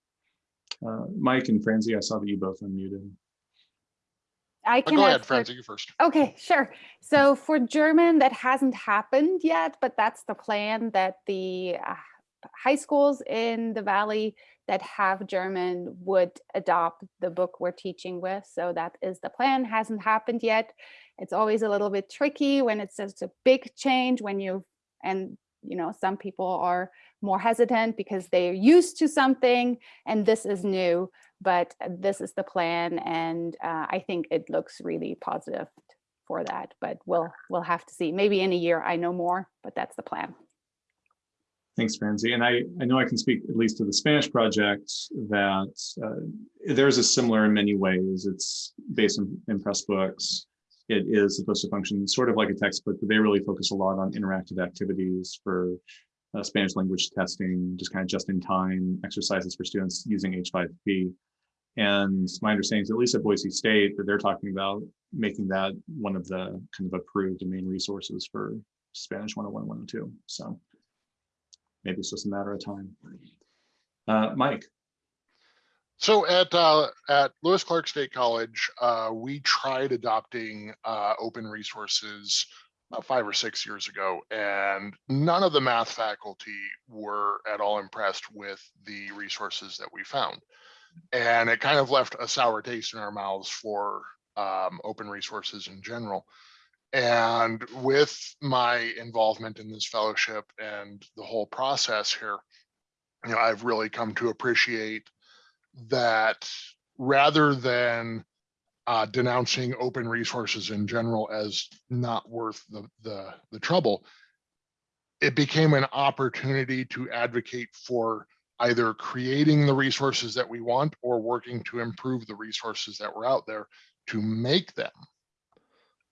Uh, Mike and Franzi, I saw that you both unmuted. I can Go ahead, for- Franzi, you first. Okay, sure. So for German, that hasn't happened yet, but that's the plan that the uh, high schools in the Valley that have German would adopt the book we're teaching with. So that is the plan, hasn't happened yet. It's always a little bit tricky when it's just a big change when you, and you know, some people are more hesitant because they're used to something and this is new, but this is the plan. And uh, I think it looks really positive for that, but we'll, we'll have to see. Maybe in a year I know more, but that's the plan. Thanks, Franzi. And I, I know I can speak at least to the Spanish project that uh, there's a similar in many ways. It's based in, in Pressbooks. It is supposed to function sort of like a textbook, but they really focus a lot on interactive activities for uh, Spanish language testing, just kind of just in time exercises for students using H5P. And my understanding is at least at Boise State that they're talking about making that one of the kind of approved and main resources for Spanish 101, 102. So maybe it's just a matter of time. Uh, Mike, So at uh, at Lewis Clark State College, uh, we tried adopting uh, open resources about five or six years ago, and none of the math faculty were at all impressed with the resources that we found, and it kind of left a sour taste in our mouths for um, open resources in general. And with my involvement in this fellowship and the whole process here, you know, I've really come to appreciate that rather than uh, denouncing open resources in general as not worth the, the, the trouble, it became an opportunity to advocate for either creating the resources that we want or working to improve the resources that were out there to make them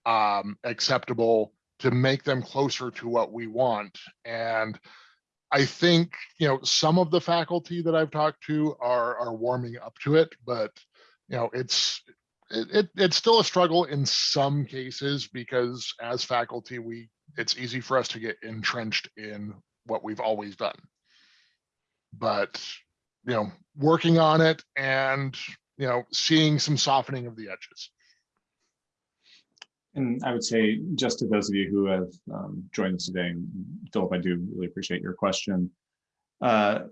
um, acceptable, to make them closer to what we want. And I think, you know, some of the faculty that I've talked to are, are warming up to it, but, you know, it's, it, it, it's still a struggle in some cases because as faculty, we, it's easy for us to get entrenched in what we've always done. But, you know, working on it and, you know, seeing some softening of the edges. and I would say just to those of you who have um, joined us today, Philip, I do really appreciate your question. Uh,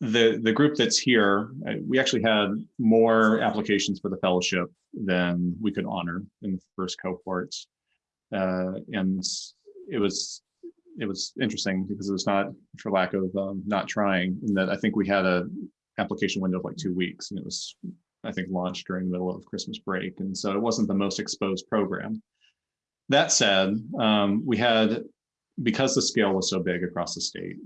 the the group that's here, uh, we actually had more applications for the fellowship than we could honor in the first cohorts, uh, and it was it was interesting because it was not for lack of um, not trying. In that I think we had a application window of like two weeks, and it was I think launched during the middle of Christmas break, and so it wasn't the most exposed program. That said, um, we had, because the scale was so big across the state,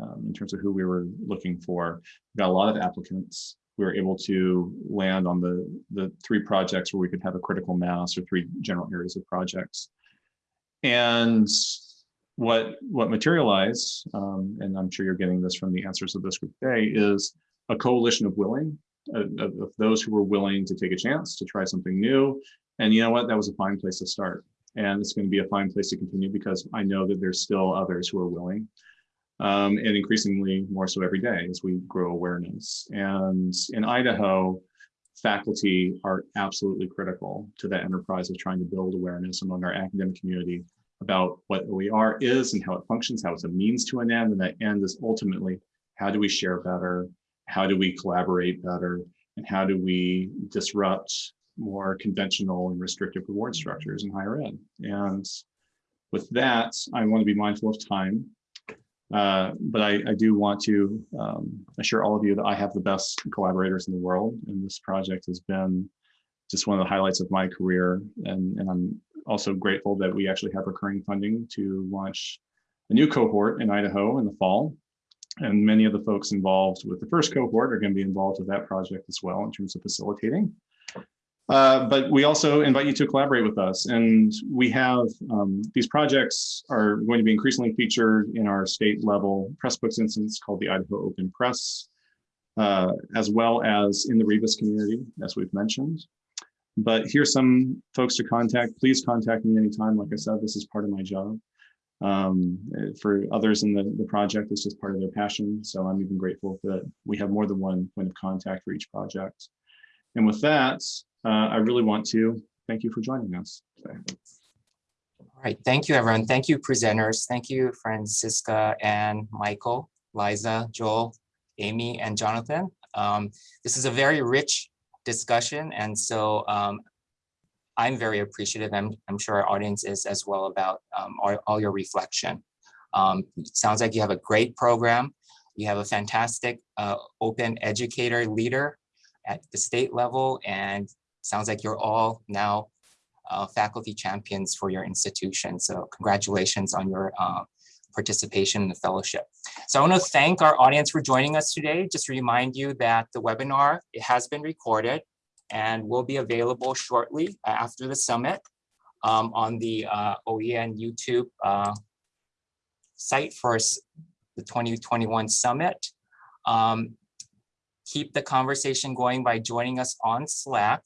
um, in terms of who we were looking for, we got a lot of applicants. We were able to land on the, the three projects where we could have a critical mass or three general areas of projects. And what, what materialized, um, and I'm sure you're getting this from the answers of this group today, is a coalition of willing, of, those who were willing to take a chance to try something new. And you know what? That was a fine place to start. And it's going to be a fine place to continue because I know that there's still others who are willing. Um, and increasingly more so every day as we grow awareness. And in Idaho, faculty are absolutely critical to that enterprise of trying to build awareness among our academic community about what OER is and how it functions, how it's a means to an end, and that end is ultimately how do we share better, how do we collaborate better, and how do we disrupt more conventional and restrictive reward structures in higher ed. And with that, I want to be mindful of time. Uh, but I, I do want to um, assure all of you that I have the best collaborators in the world. And this project has been just one of the highlights of my career. And, and I'm also grateful that we actually have recurring funding to launch a new cohort in Idaho in the fall. And many of the folks involved with the first cohort are going to be involved with that project as well in terms of facilitating. Uh, but we also invite you to collaborate with us. And we have, um, these projects are going to be increasingly featured in our state level Pressbooks instance called the Idaho Open Press, uh, as well as in the Rebus community, as we've mentioned. But here's some folks to contact. Please contact me anytime. Like I said, this is part of my job. Um, for others in the, the project, it's just part of their passion. So I'm even grateful that we have more than one point of contact for each project. And with that, I really want to thank you for joining us today. All right, thank you, everyone. Thank you, presenters. Thank you, Francisca and Michael, Liza, Joel, Amy, and Jonathan. Um, this is a very rich discussion, and so um, I'm very appreciative. I'm, I'm sure our audience is as well about um, all, all your reflection. Um, sounds like you have a great program. You have a fantastic uh, open educator leader at the state level, and sounds like you're all now uh, faculty champions for your institution. So congratulations on your uh, participation in the fellowship. So I want to thank our audience for joining us today. Just remind you that the webinar, it has been recorded and will be available shortly after the summit um, on the uh, OEN YouTube uh, site for the 2021 summit. Um, keep the conversation going by joining us on Slack.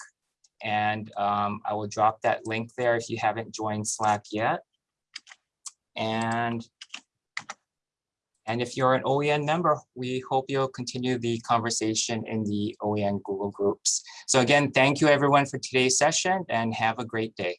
And um, I will drop that link there if you haven't joined Slack yet. And, and if you're an OEN member, we hope you'll continue the conversation in the OEN Google groups. So again, thank you everyone for today's session and have a great day.